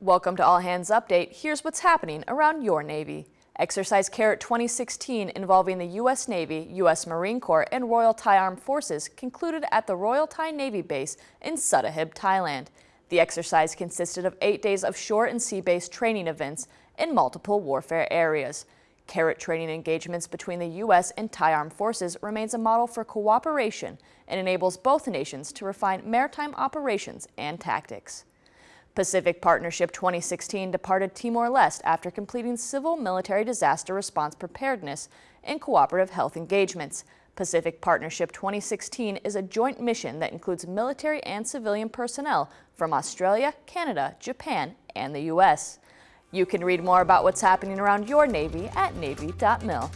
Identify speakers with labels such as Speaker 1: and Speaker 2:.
Speaker 1: Welcome to All Hands Update. Here's what's happening around your Navy. Exercise CARAT 2016 involving the U.S. Navy, U.S. Marine Corps, and Royal Thai Armed Forces concluded at the Royal Thai Navy Base in Sattahip, Thailand. The exercise consisted of eight days of shore and sea-based training events in multiple warfare areas. CARAT training engagements between the U.S. and Thai Armed Forces remains a model for cooperation and enables both nations to refine maritime operations and tactics. Pacific Partnership 2016 departed Timor-Leste after completing civil-military disaster response preparedness and cooperative health engagements. Pacific Partnership 2016 is a joint mission that includes military and civilian personnel from Australia, Canada, Japan, and the U.S. You can read more about what's happening around your Navy at Navy.mil.